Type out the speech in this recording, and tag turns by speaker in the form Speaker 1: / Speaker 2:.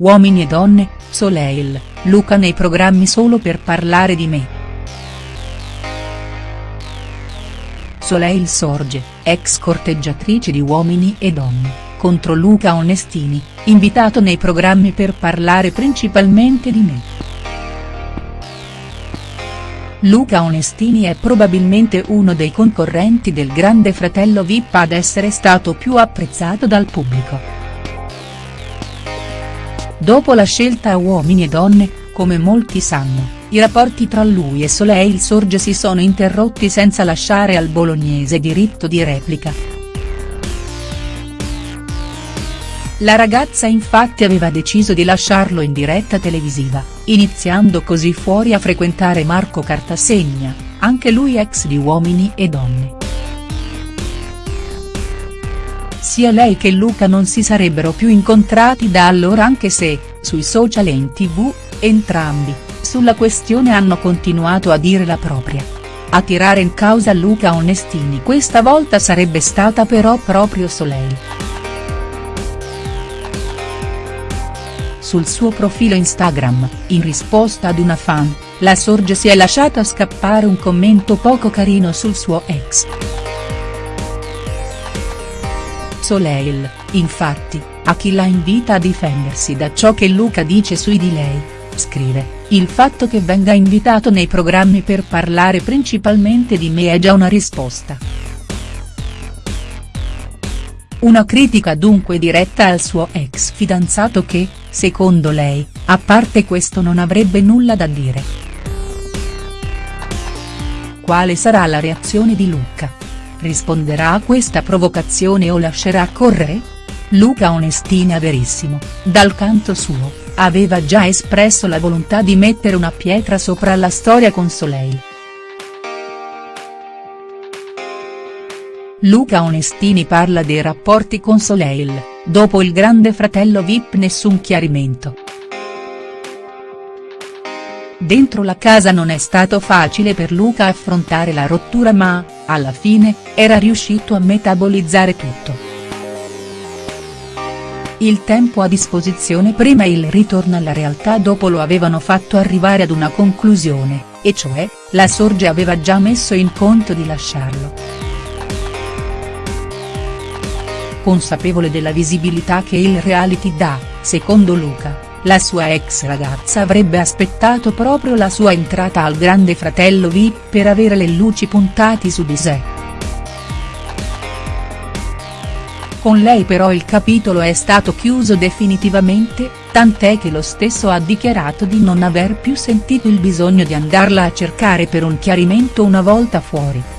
Speaker 1: Uomini e donne, Soleil, Luca nei programmi solo per parlare di me. Soleil sorge, ex corteggiatrice di Uomini e donne, contro Luca Onestini, invitato nei programmi per parlare principalmente di me. Luca Onestini è probabilmente uno dei concorrenti del grande fratello Vip ad essere stato più apprezzato dal pubblico. Dopo la scelta Uomini e Donne, come molti sanno, i rapporti tra lui e Soleil Sorge si sono interrotti senza lasciare al bolognese diritto di replica. La ragazza infatti aveva deciso di lasciarlo in diretta televisiva, iniziando così fuori a frequentare Marco Cartasegna, anche lui ex di Uomini e Donne. Sia lei che Luca non si sarebbero più incontrati da allora anche se, sui social e in tv, entrambi, sulla questione hanno continuato a dire la propria. A tirare in causa Luca Onestini questa volta sarebbe stata però proprio Soleil. Sul suo profilo Instagram, in risposta ad una fan, la Sorge si è lasciata scappare un commento poco carino sul suo ex. Soleil, infatti, a chi la invita a difendersi da ciò che Luca dice sui di lei, scrive, il fatto che venga invitato nei programmi per parlare principalmente di me è già una risposta. Una critica dunque diretta al suo ex fidanzato che, secondo lei, a parte questo non avrebbe nulla da dire. Quale sarà la reazione di Luca? Risponderà a questa provocazione o lascerà correre? Luca Onestini a Verissimo, dal canto suo, aveva già espresso la volontà di mettere una pietra sopra la storia con Soleil. Luca Onestini parla dei rapporti con Soleil, dopo il grande fratello Vip nessun chiarimento. Dentro la casa non è stato facile per Luca affrontare la rottura ma, alla fine, era riuscito a metabolizzare tutto. Il tempo a disposizione prima e il ritorno alla realtà dopo lo avevano fatto arrivare ad una conclusione, e cioè, la Sorge aveva già messo in conto di lasciarlo. Consapevole della visibilità che il reality dà, secondo Luca, la sua ex ragazza avrebbe aspettato proprio la sua entrata al grande fratello Vip per avere le luci puntati su di sé. Con lei però il capitolo è stato chiuso definitivamente, tant'è che lo stesso ha dichiarato di non aver più sentito il bisogno di andarla a cercare per un chiarimento una volta fuori.